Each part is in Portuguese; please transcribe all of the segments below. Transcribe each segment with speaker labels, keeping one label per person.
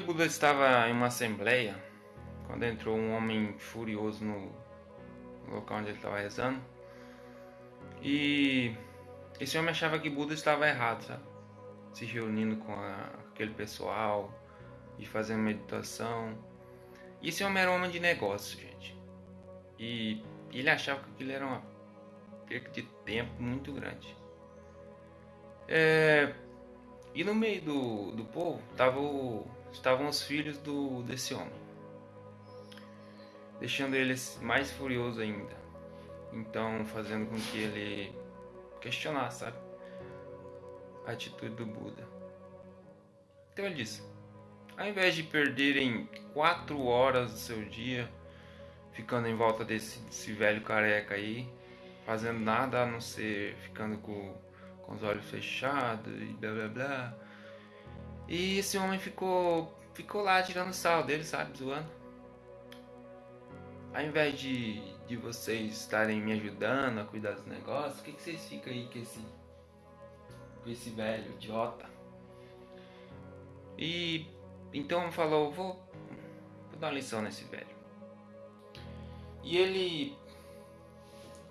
Speaker 1: Buda estava em uma assembleia quando entrou um homem furioso no local onde ele estava rezando. E esse homem achava que Buda estava errado, sabe? Se reunindo com a, aquele pessoal e fazendo meditação. E esse homem era um homem de negócio, gente. E ele achava que aquilo era uma perca de tempo muito grande. É, e no meio do, do povo tava o, estavam os filhos do, desse homem, deixando ele mais furioso ainda. Então, fazendo com que ele questionasse, sabe? A atitude do Buda. Então ele disse: ao invés de perderem quatro horas do seu dia ficando em volta desse, desse velho careca aí, fazendo nada a não ser ficando com, com os olhos fechados e blá blá blá. E esse homem ficou ficou lá tirando sal dele, sabe, zoando. Ao invés de, de vocês estarem me ajudando a cuidar dos negócios, o que, que vocês ficam aí com esse, com esse velho idiota? E então falou, vou, vou dar uma lição nesse velho. E ele.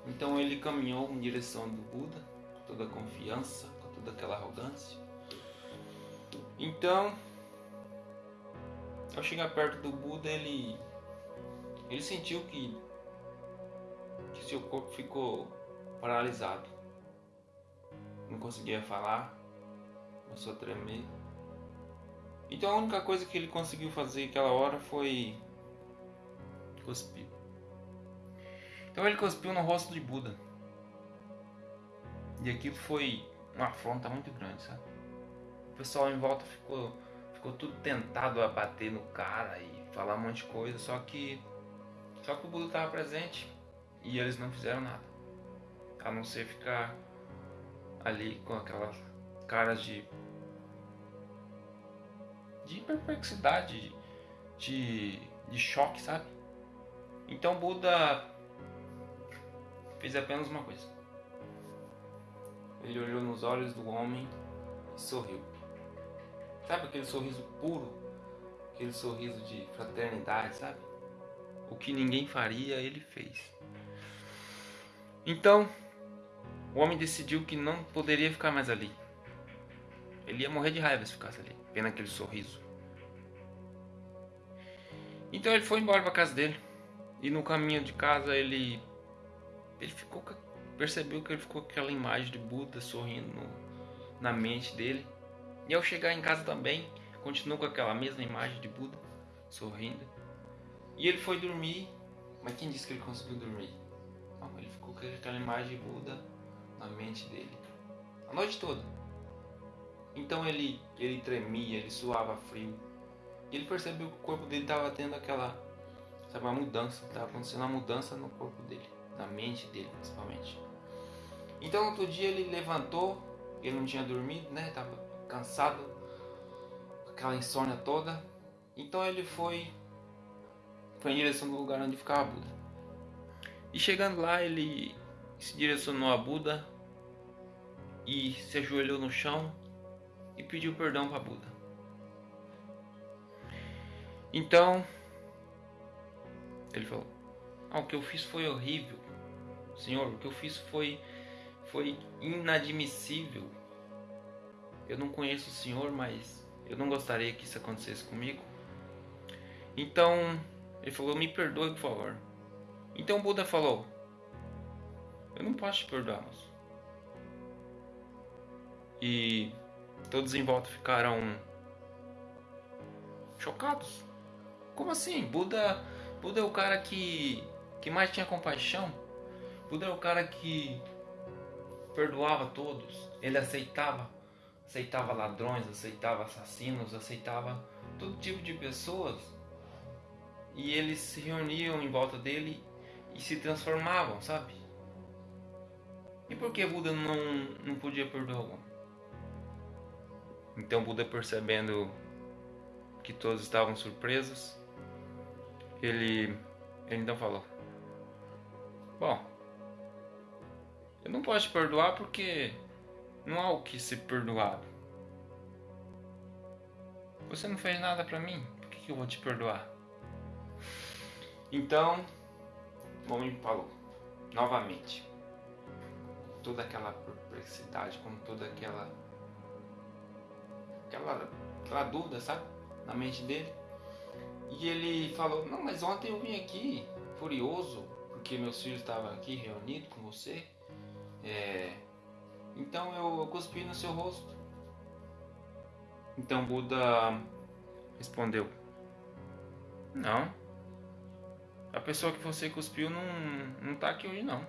Speaker 1: Então ele caminhou em direção do Buda, toda a confiança, com toda aquela arrogância. Então, ao chegar perto do Buda, ele. Ele sentiu que. que seu corpo ficou paralisado. Não conseguia falar, começou a tremer. Então a única coisa que ele conseguiu fazer aquela hora foi cuspir. Então ele cuspiu no rosto de Buda. E aquilo foi uma afronta muito grande, sabe? O pessoal em volta ficou, ficou tudo tentado a bater no cara e falar um monte de coisa, só que só que o Buda estava presente e eles não fizeram nada. A não ser ficar ali com aquelas caras de de perplexidade, de, de choque, sabe? Então Buda fez apenas uma coisa. Ele olhou nos olhos do homem e sorriu. Sabe aquele sorriso puro? Aquele sorriso de fraternidade, sabe? O que ninguém faria, ele fez. Então, o homem decidiu que não poderia ficar mais ali. Ele ia morrer de raiva se ficasse ali, vendo aquele sorriso. Então ele foi embora para casa dele. E no caminho de casa ele ele ficou percebeu que ele ficou com aquela imagem de Buda sorrindo no, na mente dele. E ao chegar em casa também, continuou com aquela mesma imagem de Buda sorrindo. E ele foi dormir, mas quem disse que ele conseguiu dormir? Não, ele ficou com aquela imagem de Buda na mente dele a noite toda. Então ele ele tremia, ele suava frio. E ele percebeu que o corpo dele estava tendo aquela sabe, uma mudança, estava acontecendo uma mudança no corpo dele na mente dele principalmente. Então outro dia ele levantou, ele não tinha dormido, né? Tava cansado, aquela insônia toda. Então ele foi foi em direção do lugar onde ficava Buda. E chegando lá, ele se direcionou a Buda e se ajoelhou no chão e pediu perdão para Buda. Então, ele falou: ah, O que eu fiz foi horrível. Senhor, o que eu fiz foi, foi inadmissível. Eu não conheço o Senhor, mas eu não gostaria que isso acontecesse comigo. Então, ele falou: Me perdoe, por favor. Então Buda falou: Eu não posso te perdoar, moço. E todos em volta ficaram chocados. Como assim? Buda, Buda é o cara que, que mais tinha compaixão. Buda é o cara que perdoava todos. Ele aceitava, aceitava ladrões, aceitava assassinos, aceitava todo tipo de pessoas. E eles se reuniam em volta dele e se transformavam, sabe? E por que Buda não, não podia perdoar algum? Então Buda percebendo que todos estavam surpresos, ele, ele então falou: Bom, eu não posso te perdoar porque não há o que ser perdoado. Você não fez nada para mim, que eu vou te perdoar? Então, o homem falou, novamente, toda aquela perplexidade, com toda aquela, aquela, aquela dúvida, sabe, na mente dele. E ele falou, não, mas ontem eu vim aqui furioso, porque meus filhos estavam aqui reunidos com você. É, então eu, cuspi no seu rosto. Então Buda respondeu: Não. A pessoa que você cuspiu não, não tá aqui hoje não.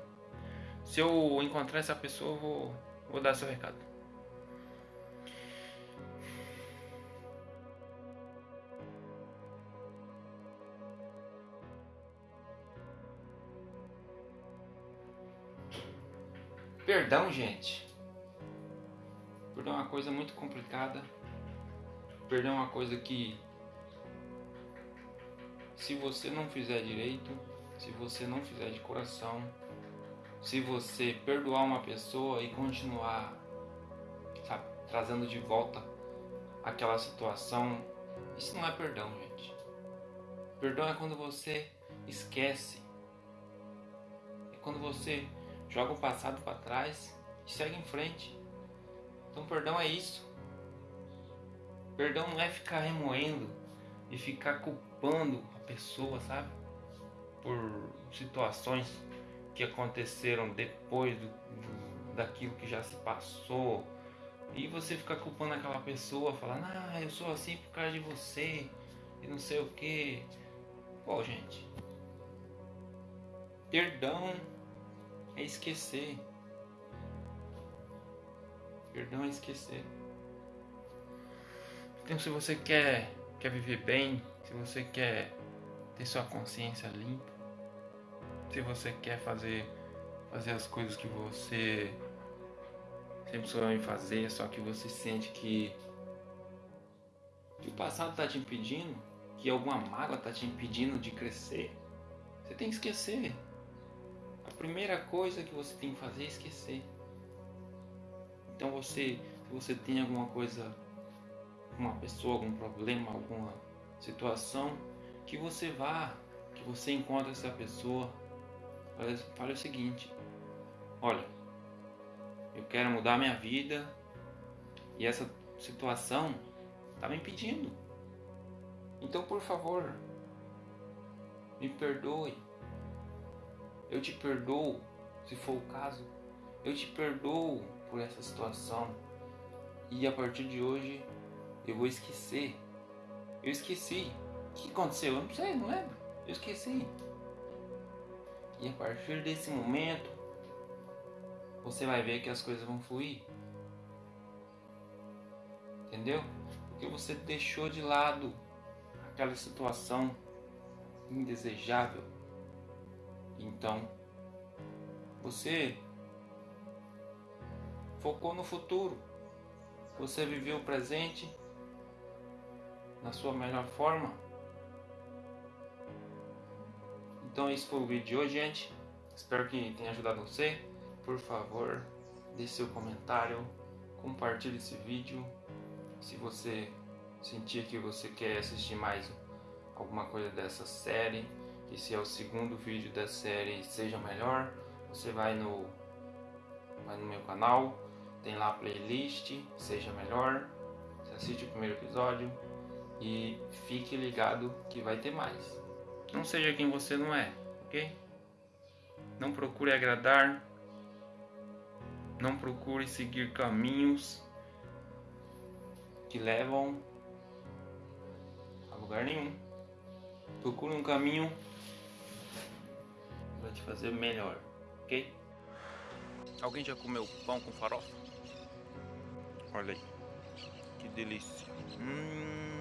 Speaker 1: Se eu encontrar essa pessoa, eu vou, vou dar seu recado. Perdão, gente. Perdão é uma coisa muito complicada. Perdão é uma coisa que se você não fizer direito, se você não fizer de coração, se você perdoar uma pessoa e continuar sabe, trazendo de volta aquela situação, isso não é perdão, gente. Perdão é quando você esquece. É quando você joga o passado para trás e segue em frente. Então, perdão é isso. Perdão não é ficar remoendo e ficar culpando a pessoa, sabe? Por situações que aconteceram depois do, do, daquilo que já se passou. E você ficar culpando aquela pessoa, falando, ah, eu sou assim por causa de você, e não sei o que. Pô, gente. Perdão é esquecer. Perdão é esquecer. Então, se você quer, quer viver bem, se você quer ter sua consciência limpa, se você quer fazer, fazer as coisas que você sempre sonhou em fazer, só que você sente que, que o passado está te impedindo, que alguma mágoa está te impedindo de crescer, você tem que esquecer. Primeira coisa que você tem que fazer é esquecer. Então você, se você tem alguma coisa, uma pessoa, algum problema, alguma situação, que você vá, que você encontre essa pessoa, fale o seguinte: olha, eu quero mudar minha vida e essa situação está me impedindo. Então, por favor, me perdoe eu te perdoo, se for o caso. Eu te perdoo por essa situação. E a partir de hoje eu vou esquecer. Eu esqueci. O que aconteceu? Eu não sei, não lembro. Eu esqueci. E a partir desse momento você vai ver que as coisas vão fluir. Entendeu? Porque você deixou de lado aquela situação indesejável então, você focou no futuro. Você viveu o presente na sua melhor forma. Então esse foi o vídeo de hoje, gente. Espero que tenha ajudado você. Por favor, deixe seu comentário, compartilhe esse vídeo. Se você sentir que você quer assistir mais alguma coisa dessa série, esse é o segundo vídeo da série Seja Melhor. Você vai no, vai no meu canal, tem lá a playlist Seja Melhor. Você assiste o primeiro episódio e fique ligado que vai ter mais. Não seja quem você não é, ok? Não procure agradar, não procure seguir caminhos que levam a lugar nenhum. Procure um caminho vai te fazer melhor, ok? Alguém já comeu pão com farofa? Olha aí, que delícia. Hum.